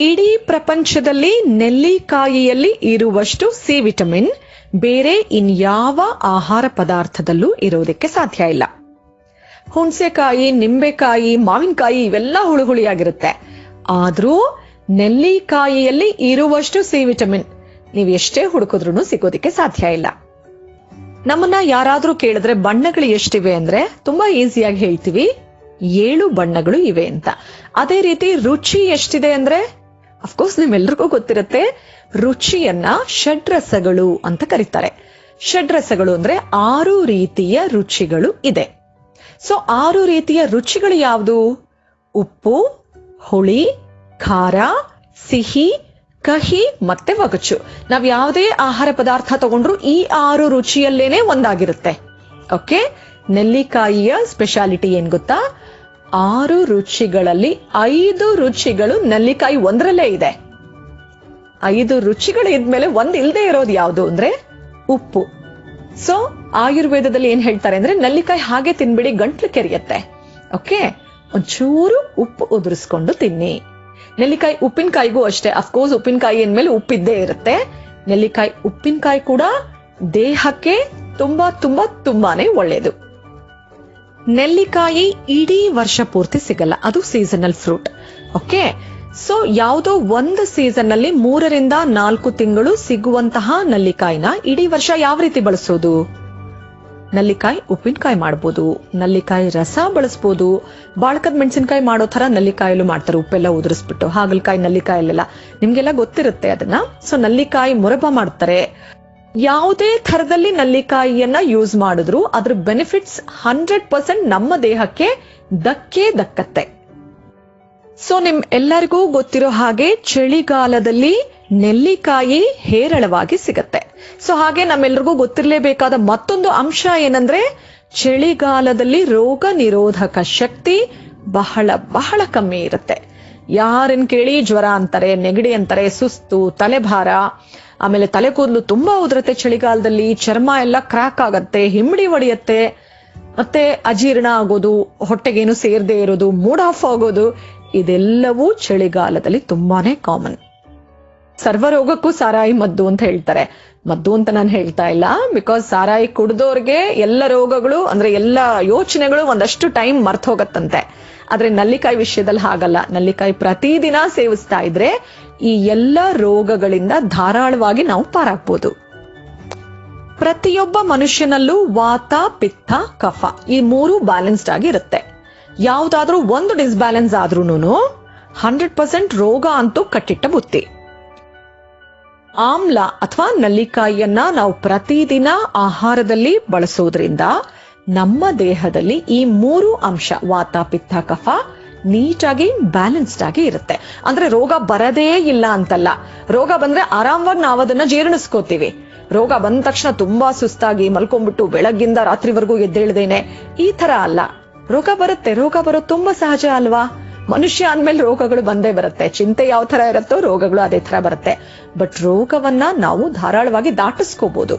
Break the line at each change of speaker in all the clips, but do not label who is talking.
ಇಡೀ ಪ್ರಪಂಚದಲ್ಲಿ ನೆಲ್ಲಿಕಾಯಿಯಲ್ಲಿ ಇರುವಷ್ಟು ಸಿ ವಿಟಮಿನ್, ಬೇರೆ ಇನ್ಯಾವ ಆಹಾರ ಪದಾರ್ಥದಲ್ಲೂ ಇರೋದಕ್ಕೆ ಸಾಧ್ಯ ಇಲ್ಲ. ಹುಣಸೆಕಾಯಿ, ನಿಂಬೆಕಾಯಿ, ಮಾವಿನಕಾಯಿ ಇವೆಲ್ಲ ಹುಳಿ ಹುಳಿಯಾಗಿರುತ್ತೆ ಆದ್ರೂ ನೆಲ್ಲಿಕಾಯಿಯಲ್ಲಿ ಇರುವಷ್ಟು ಸಿ ವಿಟಮಿನ್, ನೀವು ಎಷ್ಟೇ ಹುಡುಕಿದ್ರು ಸಿಗೋದಕ್ಕೆ ಸಾಧ್ಯ ಇಲ್ಲ. ನಮ್ಮನ್ನ ಯಾರಾದ್ರೂ ಕೇಳಿದ್ರೆ ಬಣ್ಣಗಳು ಎಷ್ಟಿವೆ ಅಂದ್ರೆ ತುಂಬಾ ಈಸಿಯಾಗಿ ಹೇಳ್ತೀವಿ. ಏಳು ಬಣ್ಣಗಳು ಇವೆ ಅಂತ. ಅದೇ ರೀತಿ ರುಚಿ ಎಷ್ಟಿದೆ ಅಂದ್ರೆ ಅಫ್ಕೋರ್ಸ್ ನಿಮ್ಮೆಲ್ರಿಗೂ ಗೊತ್ತಿರುತ್ತೆ, ರುಚಿಯನ್ನ ಷಡ್ರಸಗಳು ಅಂತ ಕರೀತಾರೆ. ಷಡ್ರಸಗಳು ಅಂದ್ರೆ ಆರು ರೀತಿಯ ರುಚಿಗಳು ಇದೆ. ಸೊ ಆರು ರೀತಿಯ ರುಚಿಗಳು ಯಾವುದು? ಉಪ್ಪು, ಹುಳಿ, ಖಾರ, ಸಿಹಿ, ಕಹಿ ಮತ್ತೆ ಒಗಚು ನಾವ್ ಯಾವುದೇ ಆಹಾರ ಪದಾರ್ಥ ತಗೊಂಡ್ರು ಈ ಆರು ರುಚಿಯಲ್ಲೇನೆ ಒಂದಾಗಿರುತ್ತೆ. ಓಕೆ ನೆಲ್ಲಿಕಾಯಿಯ ಸ್ಪೆಷಾಲಿಟಿ ಏನ್ ಗೊತ್ತಾ? ಆರು ರುಚಿಗಳಲ್ಲಿ ಐದು ರುಚಿಗಳು ನೆಲ್ಲಿಕಾಯಿ ಒಂದರಲ್ಲೇ ಇದೆ. ಐದು ರುಚಿಗಳು ಇದ್ಮೇಲೆ ಒಂದ್ ಇಲ್ದೇ ಇರೋದು ಯಾವುದು ಅಂದ್ರೆ ಉಪ್ಪು. ಸೊ ಆಯುರ್ವೇದದಲ್ಲಿ ಏನ್ ಹೇಳ್ತಾರೆ ಅಂದ್ರೆ ನೆಲ್ಲಿಕಾಯಿ ಹಾಗೆ ತಿನ್ಬಿಡಿ, ಗಂಟ್ಲು ಕೆರಿಯತ್ತೆ. ಓಕೆ ಒಂಚೂರು ಉಪ್ಪು ಉದುರಿಸ್ಕೊಂಡು ತಿನ್ನಿ. ನೆಲ್ಲಿಕಾಯಿ ಉಪ್ಪಿನಕಾಯಿಗೂ ಅಷ್ಟೇ. ಅಫ್ಕೋರ್ಸ್ ಉಪ್ಪಿನಕಾಯಿ ಅಂದ್ಮೇಲೆ ಉಪ್ಪಿದ್ದೇ ಇರುತ್ತೆ. ನೆಲ್ಲಿಕಾಯಿ ಉಪ್ಪಿನಕಾಯಿ ಕೂಡ ದೇಹಕ್ಕೆ ತುಂಬಾ ತುಂಬಾ, ತುಂಬಾನೇ ಒಳ್ಳೇದು. ನೆಲ್ಲಿಕಾಯಿ ಇಡೀ ವರ್ಷ ಪೂರ್ತಿ ಸಿಗಲ್ಲ. ಅದು ಸೀಸನಲ್ ಫ್ರೂಟ್ ಓಕೆ ಸೊ ಯಾವುದೋ ಒಂದು ಸೀಸನ್ನಲ್ಲಿ ಮೂರರಿಂದ ನಾಲ್ಕು ತಿಂಗಳು ಸಿಗುವಂತಹ ನಲ್ಲಿಕಾಯಿನ ಇಡೀ ವರ್ಷ ಯಾವ ರೀತಿ ಬಳಸೋದು? ನಲ್ಲಿಕಾಯಿ ಉಪ್ಪಿನಕಾಯಿ ಮಾಡ್ಬೋದು. ನಲ್ಲಿಕಾಯಿ ರಸ ಬಳಸ್ಬೋದು. ಬಾಳ್ಕದ ಮೆಣಸಿನಕಾಯಿ ಮಾಡೋ ತರ ನಲ್ಲಿಕಾಯಲ್ಲೂ ಮಾಡ್ತಾರೆ. ಉಪ್ಪೆಲ್ಲ ಉದುರಿಸ್ಬಿಟ್ಟು. ಹಾಗಲಕಾಯಿ ನಲ್ಲಿಕಾಯಲ್ಲೆಲ್ಲ. ನಿಮ್ಗೆಲ್ಲ ಗೊತ್ತಿರುತ್ತೆ ಅದನ್ನ. ಸೊ ನಲ್ಲಿಕಾಯಿ ಮುರಬ ಮಾಡ್ತಾರೆ. ಯಾವುದೇ ಥರದಲ್ಲಿ ನಲ್ಲಿಕಾಯಿಯನ್ನ ಯೂಸ್ ಮಾಡಿದ್ರು, ಅದ್ರ ಬೆನಿಫಿಟ್ಸ್ ಹಂಡ್ರೆಡ್ ಪರ್ಸೆಂಟ್ ನಮ್ಮ ದೇಹಕ್ಕೆ ದಕ್ಕೆ ದಕ್ಕತ್ತೆ. ಸೊ ನಿಮ್ ಎಲ್ಲರಿಗೂ ಗೊತ್ತಿರೋ ಹಾಗೆ ಚಳಿಗಾಲದಲ್ಲಿ ನೆಲ್ಲಿಕಾಯಿ ಹೇರಳವಾಗಿ ಸಿಗತ್ತೆ. ಸೊ ಹಾಗೆ ನಮ್ಮೆಲ್ರಿಗೂ ಗೊತ್ತಿರಲೇಬೇಕಾದ ಮತ್ತೊಂದು ಅಂಶ ಏನಂದ್ರೆ, ಚಳಿಗಾಲದಲ್ಲಿ ರೋಗ ನಿರೋಧಕ ಶಕ್ತಿ ಬಹಳ ಬಹಳ ಕಮ್ಮಿ ಇರುತ್ತೆ. ಯಾರನ್ ಕೇಳಿ ಜ್ವರ ಅಂತಾರೆ, ನೆಗಡಿ ಅಂತಾರೆ, ಸುಸ್ತು, ತಲೆಭಾರ ಆಮೇಲೆ ತಲೆ ಕೂದಲು ತುಂಬಾ ಉದ್ರತೆ ಚಳಿಗಾಲದಲ್ಲಿ, ಚರ್ಮ ಎಲ್ಲ ಕ್ರಾಕ್ ಆಗತ್ತೆ, ಹಿಮ್ಮಡಿ ಒಡೆಯತ್ತೆ. ಮತ್ತೆ ಅಜೀರ್ಣ ಆಗೋದು, ಹೊಟ್ಟೆಗೇನು ಸೇರದೆ ಇರೋದು ಮೂಡ್ ಆಫ್ ಆಗೋದು, ಇದೆಲ್ಲವೂ ಚಳಿಗಾಲದಲ್ಲಿ ತುಂಬಾನೇ ಕಾಮನ್ ಸರ್ವರೋಗಕ್ಕೂ ಸಾರಾಯಿ ಮದ್ದು ಅಂತ ಹೇಳ್ತಾರೆ. ಮದ್ದು ಅಂತ ನಾನು ಹೇಳ್ತಾ ಇಲ್ಲ ಬಿಕಾಸ್ ಸಾರಾಯಿ ಕುಡ್ದೋರ್ಗೆ ಎಲ್ಲ ರೋಗಗಳು, ಅಂದ್ರೆ ಎಲ್ಲ ಯೋಚನೆಗಳು ಒಂದಷ್ಟು ಟೈಮ್ ಮರ್ತ ಹೋಗತ್ತಂತೆ. ಆದ್ರೆ ನಲ್ಲಿಕಾಯಿ ವಿಷಯದಲ್ಲಿ ಹಾಗಲ್ಲ. ನಲ್ಲಿಕಾಯಿ ಪ್ರತಿದಿನ ಸೇವಿಸ್ತಾ ಇದ್ರೆ ಈ ಎಲ್ಲ ರೋಗಗಳಿಂದ ಧಾರಾಳವಾಗಿ ನಾವು ಪಾರಾಗ್ಬೋದು. ಪ್ರತಿಯೊಬ್ಬ ಮನುಷ್ಯನಲ್ಲೂ ವಾತ, ಪಿತ್ತ, ಕಫ ಈ ಮೂರು ಬ್ಯಾಲೆನ್ಸ್ಡ್ ಆಗಿ ಇರುತ್ತೆ. ಯಾವ್ದಾದ್ರೂ ಒಂದು ಡಿಸ್ಬ್ಯಾಲೆನ್ಸ್ ಆದ್ರೂನು ಹಂಡ್ರೆಡ್ ಪರ್ಸೆಂಟ್ ರೋಗ ಅಂತೂ ಕಟ್ಟಿಟ್ಟ ಬುತ್ತಿ. ಆಮ್ಲ ಅಥವಾ ನಲ್ಲಿಕಾಯಿಯನ್ನ ನಾವು ಪ್ರತಿದಿನ ಆಹಾರದಲ್ಲಿ ಬಳಸೋದ್ರಿಂದ ನಮ್ಮ ದೇಹದಲ್ಲಿ ಈ ಮೂರು ಅಂಶ ವಾತ, ಪಿತ್ತ, ಕಫ ನೀಟಾಗಿ ಬ್ಯಾಲೆನ್ಸ್ಡ್ ಆಗಿ ಇರುತ್ತೆ. ಅಂದ್ರೆ ರೋಗ ಬರದೇ ಇಲ್ಲ ಅಂತಲ್ಲ. ರೋಗ ಬಂದ್ರೆ ಆರಾಮವಾಗಿ ನಾವು ಅದನ್ನ ಜೀರ್ಣಿಸ್ಕೋತೀವಿ. ರೋಗ ಬಂದ ತಕ್ಷಣ ತುಂಬಾ ಸುಸ್ತಾಗಿ ಮಲ್ಕೊಂಡ್ಬಿಟ್ಟು ಬೆಳಗ್ಗಿಂದ ರಾತ್ರಿವರೆಗೂ ಎದ್ದೇಳ್ದೇನೆ. ಈ ತರ ಅಲ್ಲ. ರೋಗ ಬರುತ್ತೆ. ರೋಗ ಬರೋದು ತುಂಬಾ ಸಹಜ ಅಲ್ವಾ? ಮನುಷ್ಯ ಅಂದ್ಮೇಲೆ ರೋಗಗಳು ಬಂದೇ ಬರುತ್ತೆ. ಚಿಂತೆ ಯಾವ ತರ ಇರುತ್ತೋ ರೋಗಗಳು ಅದೇ ತರ ಬರುತ್ತೆ. ಬಟ್ ರೋಗವನ್ನ ನಾವು ಧಾರಾಳವಾಗಿ ದಾಟಿಸ್ಕೋಬಹುದು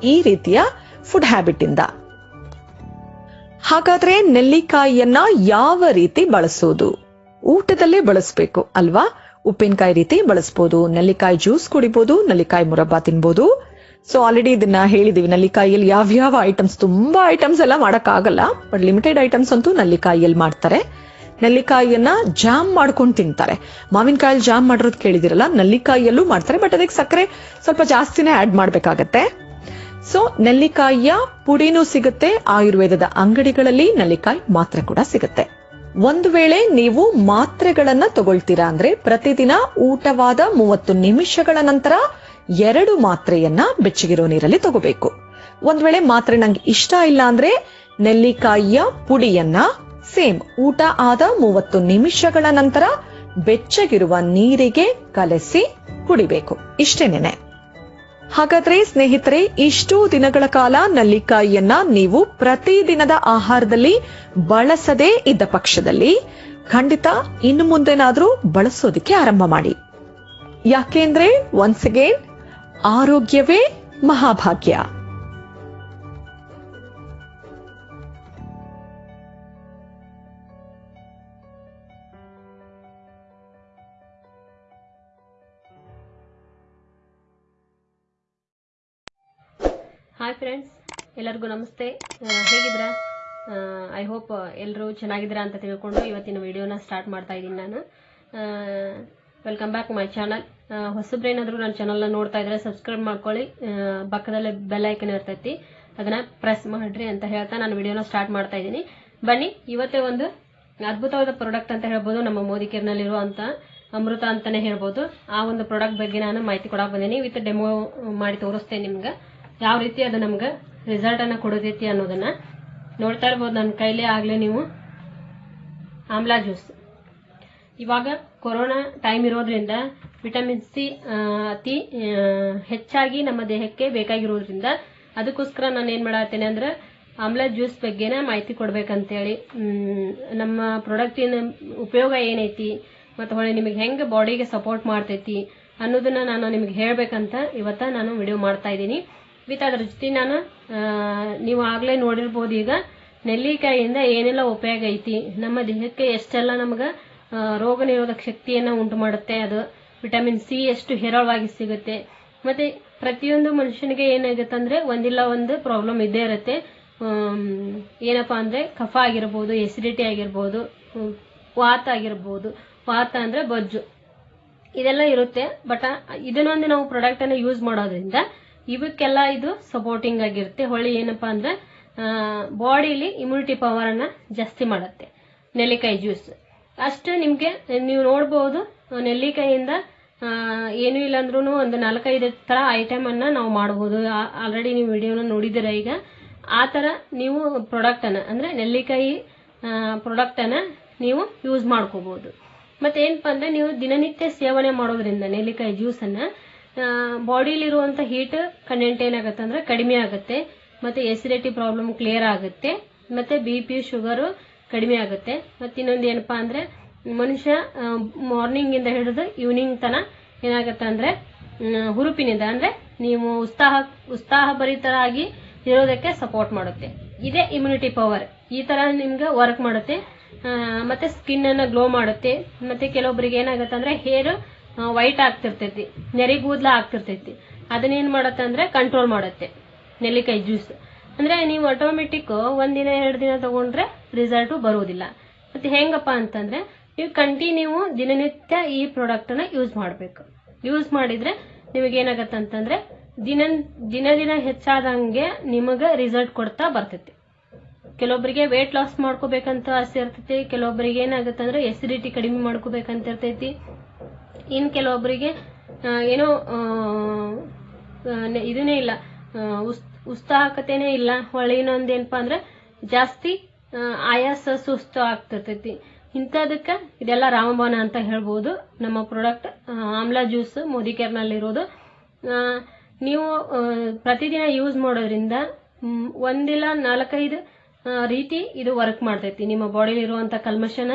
ಈ ರೀತಿಯ ಫುಡ್ ಹ್ಯಾಬಿಟ್ ಇಂದ. ಹಾಗಾದ್ರೆ ನೆಲ್ಲಿಕಾಯಿಯನ್ನ ಯಾವ ರೀತಿ ಬಳಸೋದು? ಊಟದಲ್ಲೇ ಬಳಸ್ಬೇಕು, ಅಲ್ವಾ? ಉಪ್ಪಿನಕಾಯಿ ರೀತಿ ಬಳಸ್ಬೋದು, ನೆಲ್ಲಿಕಾಯಿ ಜ್ಯೂಸ್ ಕುಡಿಬಹುದು ನೆಲ್ಲಿಕಾಯಿ ಮುರಬ್ಬ ತಿನ್ಬೋದು. ಸೊ ಆಲ್ರೆಡಿ ಇದನ್ನ ಹೇಳಿದೀವಿ, ನಲ್ಲಿಕಾಯಿಯಲ್ಲಿ ಯಾವ್ಯಾವ ಐಟಮ್ಸ್ ತುಂಬಾ ಐಟಮ್ಸ್ ಎಲ್ಲ ಮಾಡಕ್ ಆಗಲ್ಲ ಬಟ್ ಲಿಮಿಟೆಡ್ ಐಟಮ್ಸ್ ಅಂತೂ ನಲ್ಲಿಕಾಯಿಯಲ್ಲಿ ಮಾಡ್ತಾರೆ. ನೆಲ್ಲಿಕಾಯಿಯನ್ನ ಜಾಮ್ ಮಾಡ್ಕೊಂಡು ತಿಂತಾರೆ. ಮಾವಿನಕಾಯಲ್ಲಿ ಜಾಮ್ ಮಾಡಿರೋದು ಕೇಳಿದಿರಲ್ಲ ನಲ್ಲಿಕಾಯಿಯಲ್ಲೂ ಮಾಡ್ತಾರೆ ಬಟ್ ಅದಕ್ಕೆ ಸಕ್ಕರೆ ಸ್ವಲ್ಪ ಜಾಸ್ತಿನೇ ಆಡ್ ಮಾಡ್ಬೇಕಾಗತ್ತೆ. ಸೊ ನೆಲ್ಲಿಕಾಯಿಯ ಪುಡಿನೂ ಸಿಗುತ್ತೆ ಆಯುರ್ವೇದದ ಅಂಗಡಿಗಳಲ್ಲಿ ನೆಲ್ಲಿಕಾಯಿ ಮಾತ್ರೆ ಕೂಡ ಸಿಗುತ್ತೆ ಒಂದು ವೇಳೆ ನೀವು ಮಾತ್ರೆಗಳನ್ನ ತಗೊಳ್ತೀರಾ ಅಂದ್ರೆ ಪ್ರತಿದಿನ ಊಟವಾದ ಮೂವತ್ತು ನಿಮಿಷಗಳ ನಂತರ ಎರಡು ಮಾತ್ರೆಯನ್ನ ಬೆಚ್ಚಗಿರೋ ನೀರಲ್ಲಿ ತಗೋಬೇಕು ಒಂದ್ ವೇಳೆ ಮಾತ್ರೆ ನಂಗೆ ಇಷ್ಟ ಇಲ್ಲ ಅಂದ್ರೆ ನೆಲ್ಲಿಕಾಯಿಯ ಪುಡಿಯನ್ನ ಸೇಮ್ ಊಟ ಆದ ಮೂವತ್ತು ನಿಮಿಷಗಳ ನಂತರ ಬೆಚ್ಚಗಿರುವ ನೀರಿಗೆ ಕಲಸಿ ಕುಡಿಬೇಕು ಇಷ್ಟೇನೇನೆ ಹಾಗಾದ್ರೆ ಸ್ನೇಹಿತರೆ, ಇಷ್ಟು ದಿನಗಳ ಕಾಲ ನಲ್ಲಿಕಾಯಿಯನ್ನ ನೀವು ಪ್ರತಿದಿನದ ಆಹಾರದಲ್ಲಿ ಬಳಸದೇ ಇದ್ದ ಪಕ್ಷದಲ್ಲಿ ಖಂಡಿತ ಇನ್ನು ಮುಂದೆನಾದ್ರೂ ಬಳಸೋದಿಕ್ಕೆ ಆರಂಭ ಮಾಡಿ. ಯಾಕೆಂದ್ರೆ ಒನ್ಸ್ ಅಗೇನ್ ಆರೋಗ್ಯವೇ ಮಹಾಭಾಗ್ಯ.
ಹಾಯ್ ಫ್ರೆಂಡ್ಸ್ ಎಲ್ಲರಿಗೂ ನಮಸ್ತೆ. ಹೇಗಿದ್ರ ಐ ಹೋಪ್ ಎಲ್ಲರೂ ಚೆನ್ನಾಗಿದ್ದೀರಾ ಅಂತ ತಿಳ್ಕೊಂಡು ಇವತ್ತಿನ ವಿಡಿಯೋನ ಸ್ಟಾರ್ಟ್ ಮಾಡ್ತಾ ಇದ್ದೀನಿ ನಾನು. ವೆಲ್ಕಮ್ ಬ್ಯಾಕ್ ಮೈ ಚಾನಲ್ ಹೊಸಬ್ರೇನಾದರೂ ನನ್ನ ಚಾನಲ್ನ ನೋಡ್ತಾ ಇದ್ರೆ ಸಬ್ಸ್ಕ್ರೈಬ್ ಮಾಡ್ಕೊಳ್ಳಿ. ಪಕ್ಕದಲ್ಲೇ ಬೆಲ್ ಐಕನ್ ಇರ್ತೈತಿ. ಅದನ್ನು ಪ್ರೆಸ್ ಮಾಡಿರಿ ಅಂತ ಹೇಳ್ತಾ ನಾನು ವಿಡಿಯೋನ ಸ್ಟಾರ್ಟ್ ಮಾಡ್ತಾ ಇದ್ದೀನಿ. ಬನ್ನಿ, ಇವತ್ತೇ ಒಂದು ಅದ್ಭುತವಾದ ಪ್ರಾಡಕ್ಟ್ ಅಂತ ಹೇಳ್ಬೋದು ನಮ್ಮ ಮೋದಿ ಕೇರ್ನಲ್ಲಿರುವಂಥ ಅಮೃತ ಅಂತಾನೆ ಹೇಳ್ಬೋದು. ಆ ಒಂದು ಪ್ರಾಡಕ್ಟ್ ಬಗ್ಗೆ ನಾನು ಮಾಹಿತಿ ಕೊಡಕ್ಕೆ ಬಂದೀನಿ. ವಿತ್ ಡೆಮೋ ಮಾಡಿ ತೋರಿಸ್ತೇನೆ ನಿಮ್ಗೆ. ಯಾವ ರೀತಿ ಅದು ನಮ್ಗೆ ರಿಸಲ್ಟ್ ಅನ್ನ ಕೊಡತೈತಿ ಅನ್ನೋದನ್ನ ನೋಡ್ತಾ ಇರ್ಬೋದು. ನನ್ನ ಕೈಲೇ ಆಗಲೇ ನೀವು ಆಮ್ಲಾ ಜ್ಯೂಸ್ ಇವಾಗ ಕೊರೋನಾ ಟೈಮ್ ಇರೋದ್ರಿಂದ ವಿಟಮಿನ್ ಸಿ ಅತಿ ಹೆಚ್ಚಾಗಿ ನಮ್ಮ ದೇಹಕ್ಕೆ ಬೇಕಾಗಿರೋದ್ರಿಂದ ಅದಕ್ಕೋಸ್ಕರ ನಾನು ಏನ್ ಮಾಡತ್ತೇನೆ ಅಂದ್ರೆ ಆಮ್ಲಾ ಜ್ಯೂಸ್ ಬಗ್ಗೆನ ಮಾಹಿತಿ ಕೊಡ್ಬೇಕಂತೇಳಿ ನಮ್ಮ ಪ್ರಾಡಕ್ಟಿನ ಉಪಯೋಗ ಏನೈತಿ ಮತ್ತು ಹೊಳೆ ನಿಮಗೆ ಹೆಂಗೆ ಬಾಡಿಗೆ ಸಪೋರ್ಟ್ ಮಾಡ್ತೈತಿ ಅನ್ನೋದನ್ನ ನಾನು ನಿಮಗೆ ಹೇಳ್ಬೇಕಂತ ಇವತ್ತ ನಾನು ವಿಡಿಯೋ ಮಾಡ್ತಾ ಇದ್ದೀನಿ. ವಿತ್ ಅದ್ರ ಜೊತೆ ನಾನು ನೀವು ಆಗ್ಲೇ ನೋಡಿರ್ಬೋದು ಈಗ, ನೆಲ್ಲಿಕಾಯಿಯಿಂದ ಏನೆಲ್ಲ ಉಪಯೋಗ ಐತಿ, ನಮ್ಮ ದೇಹಕ್ಕೆ ಎಷ್ಟೆಲ್ಲ ನಮ್ಗೆ ರೋಗ ನಿರೋಧಕ ಶಕ್ತಿಯನ್ನ ಉಂಟು ಮಾಡುತ್ತೆ, ಅದು ವಿಟಮಿನ್ ಸಿ ಎಷ್ಟು ಹೇರಳವಾಗಿ ಸಿಗುತ್ತೆ. ಮತ್ತೆ ಪ್ರತಿಯೊಂದು ಮನುಷ್ಯನಿಗೆ ಏನಾಗುತ್ತೆ ಅಂದ್ರೆ ಒಂದಿಲ್ಲ ಒಂದು ಪ್ರಾಬ್ಲಮ್ ಇದ್ದೇ ಇರುತ್ತೆ. ಏನಪ್ಪ ಅಂದ್ರೆ ಕಫ ಆಗಿರ್ಬೋದು ಎಸಿಡಿಟಿ ಆಗಿರ್ಬೋದು ವಾತ ಆಗಿರ್ಬೋದು, ವಾತ ಅಂದ್ರೆ ಬೊಜ್ಜು. ಇದೆಲ್ಲ ಇರುತ್ತೆ ಬಟ್ ಇದನ್ನೊಂದು ನಾವು ಪ್ರಾಡಕ್ಟ್ ಅನ್ನ ಯೂಸ್ ಮಾಡೋದ್ರಿಂದ ಇವಕ್ಕೆಲ್ಲ ಇದು ಸಪೋರ್ಟಿಂಗ್ ಆಗಿರುತ್ತೆ. ಹೊಳಿ ಏನಪ್ಪಾ ಅಂದ್ರೆ ಬಾಡಿಲಿ ಇಮ್ಯುನಿಟಿ ಪವರ್ ಅನ್ನ ಜಾಸ್ತಿ ಮಾಡುತ್ತೆ. ನೆಲ್ಲಿಕಾಯಿ ಜ್ಯೂಸ್ ಅಷ್ಟು ನಿಮ್ಗೆ ನೀವು ನೋಡ್ಬೋದು ನೆಲ್ಲಿಕಾಯಿಯಿಂದ ಆ, ಏನೂ ಇಲ್ಲ ಅಂದ್ರೂ ಒಂದು ನಾಲ್ಕೈದು ತರ ಐಟಮ್ ಅನ್ನ ನಾವು ಮಾಡಬಹುದು ಆಲ್ರೆಡಿ ನೀವು ವಿಡಿಯೋನ ನೋಡಿದಿರ ಈಗ? ಆ ತರ ನೀವು ಪ್ರಾಡಕ್ಟ್ ಅನ್ನ ಅಂದ್ರೆ ನೆಲ್ಲಿಕಾಯಿ ಪ್ರಾಡಕ್ಟ್ ಅನ್ನ ನೀವು ಯೂಸ್ ಮಾಡ್ಕೋಬಹುದು ಮತ್ತೆ ಏನಪ್ಪಾ ಅಂದ್ರೆ ನೀವು ದಿನನಿತ್ಯ ಸೇವನೆ ಮಾಡೋದ್ರಿಂದ ನೆಲ್ಲಿಕಾಯಿ ಜ್ಯೂಸ್ ಅನ್ನ ಬಾಡಿಲಿರುವಂತ ಹೀಟ್ ಕಂಟೆಂಟ್ ಏನಾಗುತ್ತೆ ಅಂದ್ರೆ ಕಡಿಮೆ ಆಗುತ್ತೆ, ಮತ್ತೆ ಎಸಿಡಿಟಿ ಪ್ರಾಬ್ಲಮ್ ಕ್ಲಿಯರ್ ಆಗುತ್ತೆ, ಮತ್ತೆ ಬಿ ಪಿ ಶುಗರು ಕಡಿಮೆ ಆಗುತ್ತೆ. ಮತ್ತೆ ಇನ್ನೊಂದು ಏನಪ್ಪಾ ಅಂದ್ರೆ, ಮನುಷ್ಯ ಮಾರ್ನಿಂಗ್ ಇಂದ ಹಿಡಿದು ಈವ್ನಿಂಗ್ ತನ ಏನಾಗುತ್ತೆ ಅಂದ್ರೆ ಹುರುಪಿನಿಂದ, ಅಂದ್ರೆ ನೀವು ಉತ್ಸಾಹ ಉತ್ಸಾಹ ಭರಿತರಾಗಿ ಇರೋದಕ್ಕೆ ಸಪೋರ್ಟ್ ಮಾಡುತ್ತೆ. ಇದೇ ಇಮ್ಯುನಿಟಿ ಪವರ್ ಈ ತರ ನಿಮ್ಗೆ ವರ್ಕ್ ಮಾಡುತ್ತೆ. ಮತ್ತೆ ಸ್ಕಿನ್ ಅನ್ನ ಗ್ಲೋ ಮಾಡುತ್ತೆ. ಮತ್ತೆ ಕೆಲವೊಬ್ಬರಿಗೆ ಏನಾಗುತ್ತೆ ಅಂದ್ರೆ ಹೇರ್ ವೈಟ್ ಆಗ್ತಿರ್ತೈತಿ ನೆರಿಗೂದ್ಲ ಆಗ್ತಿರ್ತೈತಿ. ಅದನ್ನೇನ್ ಮಾಡತ್ತೆ ಅಂದ್ರೆ ಕಂಟ್ರೋಲ್ ಮಾಡತ್ತೆ, ನೆಲ್ಲಿಕಾಯಿ ಜ್ಯೂಸ್ ಅಂದ್ರೆ ನೀವು ಆಟೋಮೆಟಿಕ್ ಒಂದಿನ ಎರಡು ದಿನ ತಗೊಂಡ್ರೆ ರಿಸಲ್ಟ್ ಬರುವುದಿಲ್ಲ. ಮತ್ತೆ ಹೆಂಗಪ್ಪ ಅಂತಂದ್ರೆ, ನೀವು ಕಂಟಿನ್ಯೂ ದಿನನಿತ್ಯ ಈ ಪ್ರಾಡಕ್ಟ್ ಅನ್ನ ಯೂಸ್ ಮಾಡಬೇಕು. ಯೂಸ್ ಮಾಡಿದ್ರೆ ನಿಮಗೆ ಏನಾಗತ್ತೆ ಅಂತಂದ್ರೆ ದಿನ ದಿನ ದಿನ ಹೆಚ್ಚಾದಂಗೆ ನಿಮಗ ರಿಸಲ್ಟ್ ಕೊಡ್ತಾ ಬರ್ತೈತಿ. ಕೆಲವೊಬ್ಬರಿಗೆ ವೇಟ್ ಲಾಸ್ ಮಾಡ್ಕೋಬೇಕಂತ ಆಸೆ ಇರ್ತೈತಿ ಕೆಲವೊಬ್ಬರಿಗೆ ಏನಾಗುತ್ತೆ ಎಸಿಡಿಟಿ ಕಡಿಮೆ ಮಾಡ್ಕೋಬೇಕಂತ ಇರ್ತೈತಿ. ಇನ್ ಕೆಲವೊಬ್ಬರಿಗೆ ಏನೋ ಇದನ್ನೇ ಇಲ್ಲ. ಉಸ್- ಉತ್ಸಾಹಕತೆನೇ ಇಲ್ಲ. ಹೊಳ್ಳಿ ಇನ್ನೊಂದು ಏನಪ್ಪಾ ಅಂದ್ರೆ ಜಾಸ್ತಿ ಆಯಾಸ ಸುಸ್ತು ಆಗ್ತಿರ್ತೈತಿ ಇಂಥದಕ್ಕೆ ಇದೆಲ್ಲ ರಾಮಬಾಣ ಅಂತ ಹೇಳ್ಬೋದು. ನಮ್ಮ ಪ್ರಾಡಕ್ಟ್ ಆಮ್ಲಾ ಜ್ಯೂಸ್ ಮೋದಿ ಕೇರ್ನಲ್ಲಿರೋದು ಆ, ನೀವು ಪ್ರತಿದಿನ ಯೂಸ್ ಮಾಡೋದ್ರಿಂದ ಒಂದಿಲ್ಲ ನಾಲ್ಕೈದು ರೀತಿ ಇದು ವರ್ಕ್ ಮಾಡ್ತೈತಿ. ನಿಮ್ಮ ಬಾಡಿಲಿ ಇರುವಂತ ಕಲ್ಮಶನ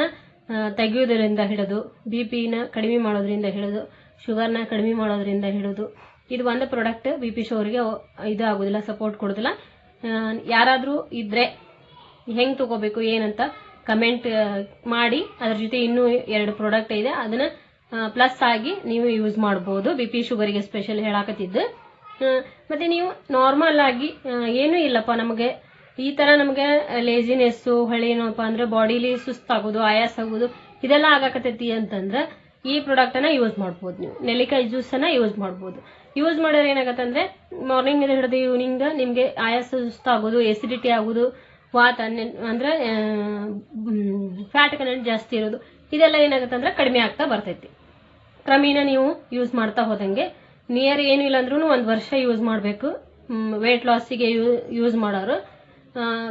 ತೆಗೆಯೋದ್ರಿಂದ ಹಿಡಿದು ಬಿ ಪಿನ ಕಡಿಮೆ ಮಾಡೋದ್ರಿಂದ ಹಿಡಿದು ಶುಗರ್ನ ಕಡಿಮೆ ಮಾಡೋದ್ರಿಂದ ಹಿಡಿದು, ಇದು ಒಂದು ಪ್ರಾಡಕ್ಟ್ ಬಿ ಪಿ ಶೋರ್ಗೆ ಇದು ಆಗೋದಿಲ್ಲ ಸಪೋರ್ಟ್ ಕೊಡೋದಿಲ್ಲ. ಯಾರಾದರೂ ಇದ್ರೆ ಹೆಂಗೆ ತಗೋಬೇಕು, ಏನಂತ ಕಮೆಂಟ್ ಮಾಡಿ, ಅದ್ರ ಜೊತೆ ಇನ್ನೂ ಎರಡು ಪ್ರಾಡಕ್ಟ್ ಇದೆ, ಅದನ್ನ ಪ್ಲಸ್ ಆಗಿ ನೀವು ಯೂಸ್ ಮಾಡಬಹುದು ಬಿ ಪಿ ಶುಗರ್ಗೆ ಸ್ಪೆಷಲ್ ಹೇಳಾಕತ್ತಿದ್ದು. ಮತ್ತೆ ನೀವು ನಾರ್ಮಲ್ ಆಗಿ ಏನೂ ಇಲ್ಲಪ್ಪ ನಮಗೆ. ಈ ತರ ನಮಗೆ ಲೇಜಿನೆಸ್ ಹೊಳೆ ಏನಪ್ಪ ಅಂದ್ರೆ ಬಾಡಿಲಿ ಸುಸ್ತಾಗೋದು ಆಯಾಸ ಆಗೋದು, ಇದೆಲ್ಲ ಆಗಾಕತ್ತೈತಿ ಅಂತಂದ್ರೆ ಈ ಪ್ರಾಡಕ್ಟ್ ಅನ್ನ ಯೂಸ್ ಮಾಡ್ಬೋದು ನೀವು. ನೆಲ್ಲಿಕಾಯಿ ಜ್ಯೂಸ್ ಅನ್ನ ಯೂಸ್ ಮಾಡ್ಬೋದು. ಯೂಸ್ ಮಾಡಿದ್ರೆ ಏನಾಗತ್ತೆ ಅಂದ್ರೆ ಮಾರ್ನಿಂಗ್ ಇಂದ ಹಿಡಿದು ಈವ್ನಿಂಗ್ ನಿಮ್ಗೆ ಆಯಾಸ ಸುಸ್ತಾಗೋದು ಎಸಿಡಿಟಿ ಆಗೋದು, ವಾತ ಅಂದ್ರೆ ಫ್ಯಾಟ್ ಕನೆಂಟ್ ಜಾಸ್ತಿ ಇರೋದು, ಇದೆಲ್ಲ ಏನಾಗುತ್ತೆ ಅಂದ್ರೆ ಕಡಿಮೆ ಆಗ್ತಾ ಬರ್ತೈತಿ. ಕ್ರಮೇಣ ನೀವು ಯೂಸ್ ಮಾಡ್ತಾ ಹೋದಂಗೆ ನಿಯರ್ ಏನಿಲ್ಲ ಅಂದ್ರೂ ಒಂದು ವರ್ಷ ಯೂಸ್ ಮಾಡಬೇಕು. ವೇಟ್ ಲಾಸಿಗೆ ಯೂಸ್ ಮಾಡೋರು.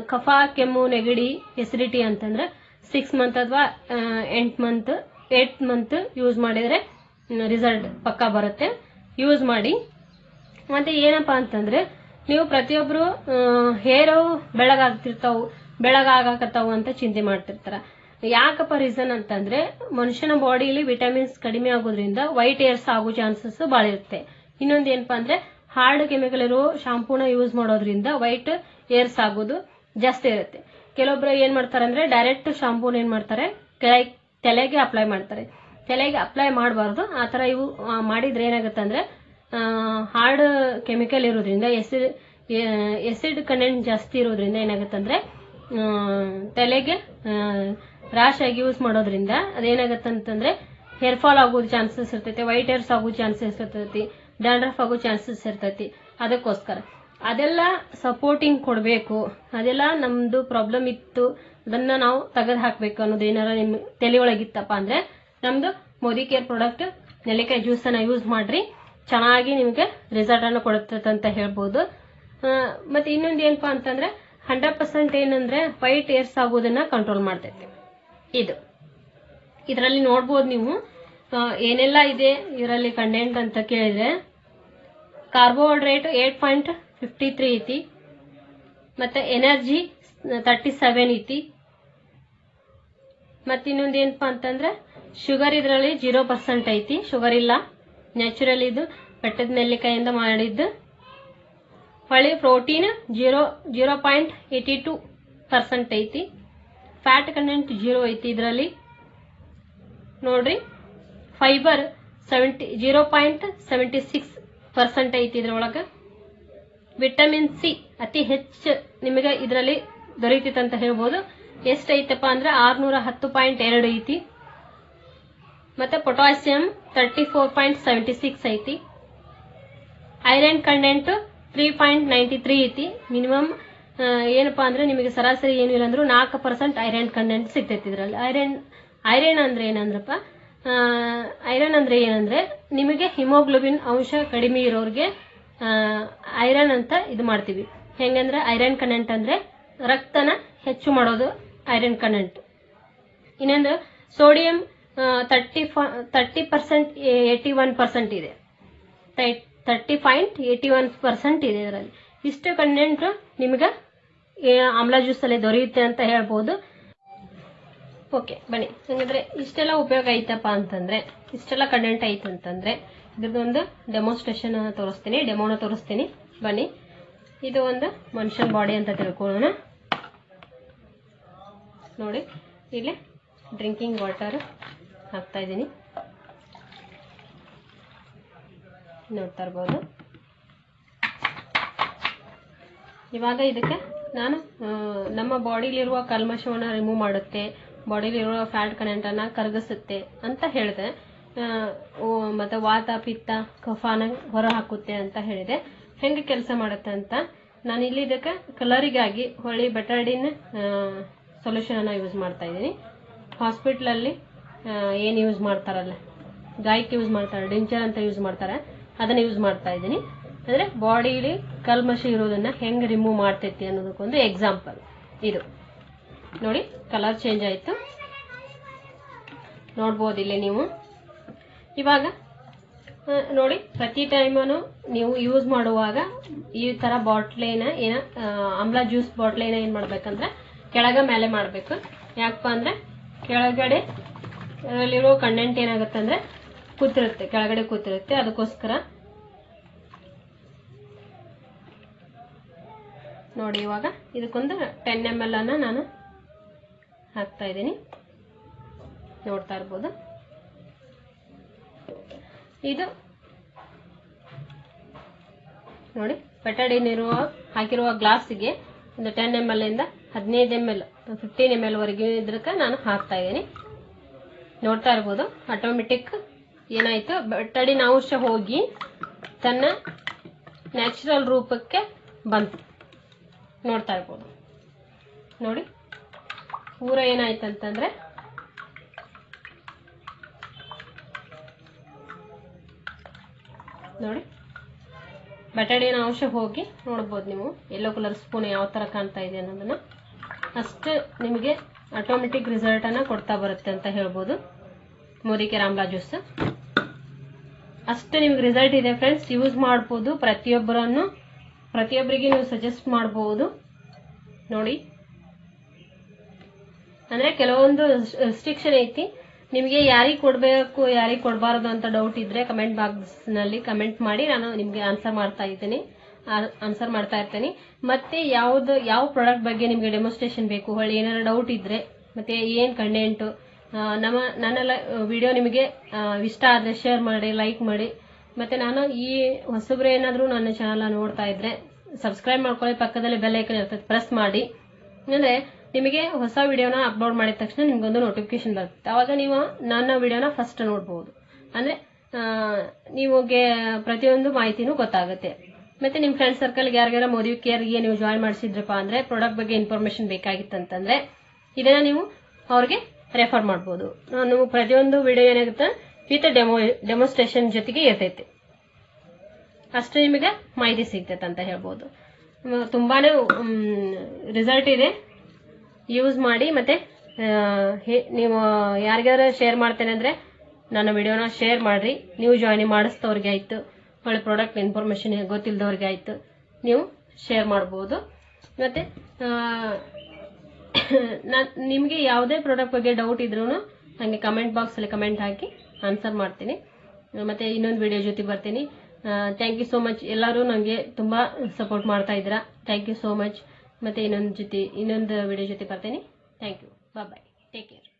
ಕಫ, ಕೆಮ್ಮು, ನೆಗಡಿ ಎಸಿಡಿಟಿ ಅಂತಂದ್ರೆ ಸಿಕ್ಸ್ ಮಂತ್ ಅಥವಾ ಎಂಟ್ ಮಂತ್ ಏಟ್ ಮಂತ್ ಯೂಸ್ ಮಾಡಿದ್ರೆ ರಿಸಲ್ಟ್ ಪಕ್ಕಾ ಬರುತ್ತೆ. ಯೂಸ್ ಮಾಡಿ. ಮತ್ತೆ ಏನಪ್ಪಾ ಅಂತಂದ್ರೆ, ನೀವು ಪ್ರತಿಯೊಬ್ರು ಹೇರ್ ಬೆಳಗಾಗ್ತಿರ್ತಾವ, ಬೆಳಗಾಗಕತ್ತಾವು ಅಂತ ಚಿಂತೆ ಮಾಡ್ತಿರ್ತಾರ. ಯಾಕಪ್ಪ ರೀಸನ್ ಅಂತಂದ್ರೆ, ಮನುಷ್ಯನ ಬಾಡಿಲಿ ವಿಟಮಿನ್ಸ್ ಕಡಿಮೆ ಆಗೋದ್ರಿಂದ ವೈಟ್ ಏರ್ಸ್ ಆಗೋ ಚಾನ್ಸಸ್ ಭಾಳ ಇರುತ್ತೆ. ಇನ್ನೊಂದ್ ಏನಪ್ಪಾ ಅಂದ್ರೆ, ಹಾರ್ಡ್ ಕೆಮಿಕಲ್ ಇರೋ ಶಾಂಪೂನ ಯೂಸ್ ಮಾಡೋದ್ರಿಂದ ವೈಟ್ ಏರ್ಸ್ ಆಗೋದು ಜಾಸ್ತಿ ಇರುತ್ತೆ. ಕೆಲವೊಬ್ರು ಏನ್ ಮಾಡ್ತಾರೆ ಅಂದ್ರೆ ಡೈರೆಕ್ಟ್ ಶಾಂಪೂನ ಏನ್ ಮಾಡ್ತಾರೆ ತಲೆಗೆ ಅಪ್ಲೈ ಮಾಡ್ತಾರೆ. ತಲೆಗೆ ಅಪ್ಲೈ ಮಾಡಬಾರ್ದು. ಆ ತರ ಇವು ಮಾಡಿದ್ರೆ ಏನಾಗುತ್ತೆ ಅಂದ್ರೆ ಹಾರ್ಡ್ ಕೆಮಿಕಲ್ ಇರೋದ್ರಿಂದ ಎಸಿಡ್ ಎಸಿಡ್ ಕಂಟೆಂಟ್ ಜಾಸ್ತಿ ಇರೋದ್ರಿಂದ ಏನಾಗುತ್ತೆ ಅಂದ್ರೆ ತಲೆಗೆ ರಾಶ್ ಆಗಿ ಯೂಸ್ ಮಾಡೋದ್ರಿಂದ ಅದೇನಾಗತ್ತಂತಂದ್ರೆ ಹೇರ್ ಫಾಲ್ ಆಗೋ ಚಾನ್ಸಸ್ ಇರ್ತೈತಿ ವೈಟ್ ಹೇರ್ಸ್ ಆಗೋ ಚಾನ್ಸಸ್ ಇರ್ತೈತಿ ಡ್ಯಾಂಡ್ರಫ್ ಆಗೋ ಚಾನ್ಸಸ್ ಇರ್ತೈತಿ. ಅದಕ್ಕೋಸ್ಕರ. ಅದೆಲ್ಲ ಸಪೋರ್ಟಿಂಗ್ ಕೊಡಬೇಕು. ಅದೆಲ್ಲ ನಮ್ದು ಪ್ರಾಬ್ಲಮ್ ಇತ್ತು. ಅದನ್ನ ನಾವು ತೆಗೆದು ಹಾಕ್ಬೇಕು ಅನ್ನೋದು ಏನಾರ ನಿಮ್ ತಲೆಯೊಳಗಿತ್ತಪ್ಪ ಅಂದ್ರೆ ನಮ್ದು ಮೋದಿ ಕೇರ್ ಪ್ರಾಡಕ್ಟ್ ನೆಲ್ಲಿಕಾಯಿ ಜ್ಯೂಸ್ ಅನ್ನ ಯೂಸ್ ಮಾಡ್ರಿ. ಚೆನ್ನಾಗಿ ನಿಮಗೆ ರಿಸಲ್ಟ್ ಅನ್ನು ಕೊಡುತ್ತೆ ಅಂತ ಹೇಳ್ಬೋದು. ಮತ್ತೆ ಇನ್ನೊಂದು ಏನಪ್ಪಾ ಅಂತಂದ್ರೆ ಹಂಡ್ರೆಡ್ ಪರ್ಸೆಂಟ್ ಏನಂದ್ರೆ ವೈಟ್ ಏರ್ಸ್ ಆಗೋದನ್ನ ಕಂಟ್ರೋಲ್ ಮಾಡ್ತೈತಿ. ಇದು. ಇದರಲ್ಲಿ ನೋಡ್ಬೋದು ನೀವು. ಏನೆಲ್ಲ ಇದೆ? ಇದರಲ್ಲಿ ಕಂಟೆಂಟ್ ಅಂತ ಕೇಳಿದ್ರೆ carbohydrate eight point fifty three ಐತಿ ಮತ್ತೆ ಎನರ್ಜಿ ತರ್ಟಿ ಸೆವೆನ್ ಐತಿ ಮತ್ತೆ ಇನ್ನೊಂದು ಏನಪ್ಪಾ ಅಂತಂದ್ರೆ ಶುಗರ್ ಇದರಲ್ಲಿ ಜೀರೋ ಪರ್ಸೆಂಟ್ ಐತಿ. ಶುಗರ್ ಇಲ್ಲ ನ್ಯಾಚುರಲ್ ಇದು, ಬೆಟ್ಟದ ನೆಲ್ಲಿಕಾಯಿಂದ ಮಾಡಿದ್ದು. ಹೊಳೆ protein zero zero point eighty two percent ಐತಿ. ಫ್ಯಾಟ್ ಕಂಟೆಂಟ್ ಜೀರೋ ಐತಿ ಇದರಲ್ಲಿ. ನೋಡ್ರಿ fibre seventy zero point seventy six percent ಐತಿ ಇದ್ರೊಳಗೆ. ವಿಟಮಿನ್ ಸಿ ಅತಿ ಹೆಚ್ಚು ನಿಮಗೆ ಇದರಲ್ಲಿ ದೊರೆಯುತ್ತಿತ್ತು ಅಂತ ಹೇಳ್ಬೋದು. ಎಷ್ಟೈತಪ್ಪ ಅಂದ್ರೆ ಆರ್ನೂರ ಹತ್ತು ಪಾಯಿಂಟ್ ಎರಡು ಐತಿ. ಮತ್ತೆ potassium thirty four point seventy six ಐತಿ. Iron content three point ninety three ಐತಿ. ಮಿನಿಮಮ್ ಏನಪ್ಪಾ ಅಂದ್ರೆ ನಿಮಗೆ ಸರಾಸರಿ ಏನು ಇಲ್ಲ ಅಂದ್ರೂ ನಾಲ್ಕು ಪರ್ಸೆಂಟ್ ಐರನ್ ಕಂಟೆಂಟ್ ಸಿಗ್ತೈತಿ ಇದರಲ್ಲಿ. ಐರನ್ ಐರನ್ ಅಂದ್ರೆ ಏನಂದ್ರಪ್ಪ? ಐರನ್ ಅಂದ್ರೆ ಏನಂದ್ರೆ ನಿಮಗೆ ಹಿಮೋಗ್ಲೋಬಿನ್ ಅಂಶ ಕಡಿಮೆ ಇರೋರಿಗೆ ಐರನ್ ಅಂತ ಇದು ಮಾಡ್ತೀವಿ. ಹೆಂಗಂದ್ರೆ ಐರನ್ ಕಂಟೆಂಟ್ ಅಂದ್ರೆ ರಕ್ತನ ಹೆಚ್ಚು ಮಾಡೋದು ಐರನ್ ಕಂಟೆಂಟ್ ಇನ್ನೊಂದು sodium thirty thirty percent eighty one percent ಇದೆ. Thirty point eighty one percent ಇದೆ ಇದರಲ್ಲಿ. ಇಷ್ಟು ಕಂಟೆಂಟ್ ನಿಮಗೆ ಆಮ್ಲ ಜ್ಯೂಸ್ ಅಲ್ಲಿ ದೊರೆಯುತ್ತೆ ಅಂತ ಹೇಳ್ಬೋದು. ಓಕೆ ಬನ್ನಿ. ಹಂಗಂದ್ರೆ ಇಷ್ಟೆಲ್ಲ ಉಪಯೋಗ ಐತಪ್ಪ ಅಂತಂದ್ರೆ, ಇಷ್ಟೆಲ್ಲ ಕಂಟೆಂಟ್ ಐತೆ ಅಂತಂದ್ರೆ ಇದ್ರದ್ದೊಂದು ಡೆಮೋನ್ಸ್ಟ್ರೇಷನ್ ತೋರಿಸ್ತೀನಿ ಡೆಮೋನ ತೋರಿಸ್ತೀನಿ. ಬನ್ನಿ. ಇದು ಒಂದು ಮನುಷ್ಯನ ಬಾಡಿ ಅಂತ ತಿಳ್ಕೊಳ್ಳೋಣ. ನೋಡಿ, ಇಲ್ಲಿ ಡ್ರಿಂಕಿಂಗ್ ವಾಟರ್ ಹಾಕ್ತಾ ಇದ್ದೀನಿ. ನೋಡ್ತಾ ಇರ್ಬೋದು. ಇವಾಗ ಇದಕ್ಕೆ ನಾನು ನಮ್ಮ ಬಾಡಿಲಿರುವ ಕಲ್ಮಶವನ್ನು ರಿಮೂವ್ ಮಾಡುತ್ತೆ ಬಾಡಿಲಿರುವ ಫ್ಯಾಟ್ ಕನೆಂಟನ್ನು ಕರಗಿಸುತ್ತೆ ಅಂತ ಹೇಳಿದೆ. ಮತ್ತೆ ವಾತ, ಪಿತ್ತ, ಕಫಾನ ಹೊರ ಹಾಕುತ್ತೆ ಅಂತ ಹೇಳಿದೆ. ಹೆಂಗೆ ಕೆಲಸ ಮಾಡುತ್ತೆ ಅಂತ? ನಾನು ಇಲ್ಲಿ ಇದಕ್ಕೆ ಕಲರಿಗಾಗಿ ಹೊಳಿ ಬೆಟಾಡಿನ್ ಸೊಲ್ಯೂಷನ್ ಅನ್ನ ಯೂಸ್ ಮಾಡ್ತಾ ಇದ್ದೀನಿ. ಹಾಸ್ಪಿಟ್ಲಲ್ಲಿ ಏನು ಯೂಸ್ ಮಾಡ್ತಾರಲ್ಲ? ಗಾಯಕ್ಕೆ ಯೂಸ್ ಮಾಡ್ತಾರೆ, ಡಿಂಚರ್ ಅಂತ ಯೂಸ್ ಮಾಡ್ತಾರೆ. ಅದನ್ನ ಯೂಸ್ ಮಾಡ್ತಾ ಇದ್ದೀನಿ. ಅಂದ್ರೆ ಬಾಡಿಲಿ ಕಲ್ಮಶಿ ಇರೋದನ್ನ ಹೆಂಗೆ ರಿಮೂವ್ ಮಾಡ್ತೈತಿ ಅನ್ನೋದಕ್ಕೊಂದು ಎಕ್ಸಾಂಪಲ್ ಇದು. ನೋಡಿ ಕಲರ್ ಚೇಂಜ್ ಆಯ್ತು. ನೋಡ್ಬೋದು ನೀವು. ಇವಾಗ ನೋಡಿ, ಪ್ರತಿ ಟೈಮನು ನೀವು ಯೂಸ್ ಮಾಡುವಾಗ ಈ ತರ ಬಾಟ್ಲೇನ ಏನ ಆಮ್ಲ ಜ್ಯೂಸ್ ಬಾಟ್ಲೇನ ಏನು ಮಾಡಬೇಕಂದ್ರೆ ಕೆಳಗ ಮೇಲೆ ಮಾಡಬೇಕು. ಯಾಕಪ್ಪ ಅಂದರೆ ಕೆಳಗಡೆ ಅಲ್ಲಿರೋ ಕಂಡೆಂಟ್ ಏನಾಗುತ್ತೆ ಅಂದರೆ ಕೂತಿರುತ್ತೆ, ಕೆಳಗಡೆ ಕೂತಿರುತ್ತೆ. ಅದಕ್ಕೋಸ್ಕರ ನೋಡಿ ಇವಾಗ ಇದಕ್ಕೊಂದು ಟೆನ್ ಎಂ ಎಲ್ ಅನ್ನ ನಾನು ಹಾಕ್ತಾ ಇದ್ದೀನಿ. ನೋಡ್ತಾ ಇರ್ಬೋದು. ಇದು ನೋಡಿ ಬೆಟಡಿನಿರುವ ಹಾಕಿರುವ ಗ್ಲಾಸಿಗೆ ಒಂದು ಟೆನ್ ಎಂ ಎಲ್ ಇಂದ ಹದಿನೈದು M L fifteen M L ವರೆಗೆ ಇದಕ್ಕೆ ನಾನು ಹಾಕ್ತಾ ಇದ್ದೀನಿ. ನೋಡ್ತಾ ಇರ್ಬೋದು ಆಟೋಮೆಟಿಕ್ ಏನಾಯ್ತು? ಬೆಟ್ಟಡಿನ ಅಂಶ ಹೋಗಿ ತನ್ನ ನ್ಯಾಚುರಲ್ ರೂಪಕ್ಕೆ ಬಂತು. ನೋಡ್ತಾ ಇರ್ಬೋದು. ನೋಡಿ, ಪೂರ ಏನಾಯ್ತಂತಂದ್ರೆ ನೋಡಿ. ಬಟಾಣಿನ ಅಂಶ ಹೋಗಿ ನೋಡ್ಬೋದು ನೀವು. ಎಲ್ಲೋ ಕಲರ್ ಸ್ಪೂನ್ ಯಾವ ತರ ಕಾಣ್ತಾ ಇದೆ ಅನ್ನೋದನ್ನ. ಅಷ್ಟು ನಿಮಗೆ ಆಟೋಮೆಟಿಕ್ ರಿಸಲ್ಟ್ ಅನ್ನ ಕೊಡ್ತಾ ಬರುತ್ತೆ ಅಂತ ಹೇಳ್ಬೋದು. ಮೋದಿಕೆ ರಾಮ್ಲಾ ಜ್ಯೂಸ್ ಅಷ್ಟು ನಿಮ್ಗೆ ರಿಸಲ್ಟ್ ಇದೆ ಫ್ರೆಂಡ್ಸ್ ಯೂಸ್ ಮಾಡ್ಬೋದು ಪ್ರತಿಯೊಬ್ಬರನ್ನು. ಪ್ರತಿಯೊಬ್ಬರಿಗೆ ನೀವು ಸಜೆಸ್ಟ್ ಮಾಡ್ಬೋದು. ನೋಡಿ. ಅಂದ್ರೆ ಕೆಲವೊಂದು ರೆಸ್ಟ್ರಿಕ್ಷನ್ ಐತಿ. ನಿಮಗೆ ಯಾರಿಗೆ ಕೊಡಬೇಕು, ಯಾರಿಗೆ ಕೊಡಬಾರದು ಅಂತ ಡೌಟ್ ಇದ್ರೆ ಕಮೆಂಟ್ ಬಾಕ್ಸ್ನಲ್ಲಿ ಕಮೆಂಟ್ ಮಾಡಿ, ನಾನು ನಿಮಗೆ ಆನ್ಸರ್ ಮಾಡ್ತಾ ಇದ್ದೀನಿ. ಆನ್ಸರ್ ಮಾಡ್ತಾ ಇರ್ತೀನಿ. ಮತ್ತೆ ಯಾವ್ದು, ಯಾವ ಪ್ರಾಡಕ್ಟ್ ಬಗ್ಗೆ ನಿಮಗೆ ಡೆಮೋಸ್ಟ್ರೇಷನ್ ಬೇಕು? ಹೊಳ್ಳಿ ಏನಾರು ಡೌಟ್ ಇದ್ರೆ, ಮತ್ತೆ ಏನು ಕಂಟೆಂಟ್ ನಮ್ಮ, ನನ್ನೆಲ್ಲ ವಿಡಿಯೋ ನಿಮಗೆ ಇಷ್ಟ ಆದ್ರೆ ಶೇರ್ ಮಾಡಿ ಲೈಕ್ ಮಾಡಿ. ಮತ್ತೆ ನಾನು ಈ ಹೊಸಬ್ರು ಏನಾದರೂ ನನ್ನ ಚಾನಲ್ ನೋಡ್ತಾ ಇದ್ರೆ ಸಬ್ಸ್ಕ್ರೈಬ್ ಮಾಡ್ಕೊಳ್ಳಿ, ಪಕ್ಕದಲ್ಲಿ ಬೆಲ್ ಇರ್ತದೆ ಪ್ರೆಸ್ ಮಾಡಿ. ಅಂದ್ರೆ ನಿಮಗೆ ಹೊಸ ವಿಡಿಯೋನ ಅಪ್ಲೋಡ್ ಮಾಡಿದ ತಕ್ಷಣ ನಿಮ್ಗೊಂದು ನೋಟಿಫಿಕೇಶನ್ ಬರುತ್ತೆ. ಅವಾಗ ನೀವು ನನ್ನ ವಿಡಿಯೋನ ಫಸ್ಟ್ ನೋಡ್ಬೋದು. ಅಂದರೆ ನಿಮಗೆ ಪ್ರತಿಯೊಂದು ಮಾಹಿತಿನೂ ಗೊತ್ತಾಗುತ್ತೆ. ಮತ್ತೆ ನಿಮ್ಮ ಫ್ರೆಂಡ್ ಸರ್ಕಲ್ಗೆ ಯಾರಿಗಾರ ಮೋದಿ ಕೇರ್ಗೆ ನೀವು ಜಾಯ್ನ್ ಮಾಡಿಸಿದ್ರಪ್ಪ ಅಂದರೆ ಪ್ರಾಡಕ್ಟ್ ಬಗ್ಗೆ ಇನ್ಫಾರ್ಮೇಶನ್ ಬೇಕಾಗಿತ್ತಂತಂದ್ರೆ ಇದನ್ನು ನೀವು ಅವ್ರಿಗೆ ರೆಫರ್ ಮಾಡ್ಬೋದು. ನಾನು ಪ್ರತಿಯೊಂದು ವಿಡಿಯೋ ಏನಾಗುತ್ತೆ? ವಿತ್ ಡೆಮೋ ಡೆಮೋಸ್ಟ್ರೇಷನ್ ಜೊತೆಗೆ ಇರ್ತೈತಿ. ಅಷ್ಟು ನಿಮಗೆ ಮಾಹಿತಿ ಸಿಗ್ತೈತೆ ಅಂತ ಹೇಳ್ಬೋದು. ತುಂಬಾ ರಿಸಲ್ಟ್ ಇದೆ. ಯೂಸ್ ಮಾಡಿ ಮತ್ತೆ ನೀವು ಯಾರಿಗಾರ ಶೇರ್ ಮಾಡ್ತೇನೆ ಅಂದ್ರೆ ನನ್ನ ವಿಡಿಯೋನ ಶೇರ್ ಮಾಡ್ರಿ. ನೀವು ಜಾಯಿನ್ ಮಾಡಿಸ್ತವ್ರಿಗೆ ಆಯ್ತು. ಒಳ್ಳೆ ಪ್ರಾಡಕ್ಟ್ ಇನ್ಫಾರ್ಮೇಷನ್ ಗೊತ್ತಿಲ್ಲದವ್ರಿಗೆ ಆಯ್ತು. ನೀವು ಶೇರ್ ಮಾಡ್ಬೋದು. ಮತ್ತೆ ನಾನ್, ನಿಮಗೆ ಯಾವುದೇ ಪ್ರಾಡಕ್ಟ್ ಬಗ್ಗೆ ಡೌಟ್ ಇದ್ರೂ ನನಗೆ ಕಮೆಂಟ್ ಬಾಕ್ಸಲ್ಲಿ ಕಮೆಂಟ್ ಹಾಕಿ ಆನ್ಸರ್ ಮಾಡ್ತೀನಿ. ಮತ್ತೆ ಇನ್ನೊಂದು ವಿಡಿಯೋ ಜೊತೆ ಬರ್ತೀನಿ. ಥ್ಯಾಂಕ್ ಯು ಸೋ ಮಚ್ ಎಲ್ಲರೂ ನನಗೆ ತುಂಬ ಸಪೋರ್ಟ್ ಮಾಡ್ತಾ ಇದ್ದೀರಾ. ಥ್ಯಾಂಕ್ ಯು ಸೋ ಮಚ್ ಮತ್ತೆ ಇನ್ನೊಂದು ಜೊತೆ ಇನ್ನೊಂದು ವಿಡಿಯೋ ಜೊತೆ ಬರ್ತೀನಿ. Thank you bye take care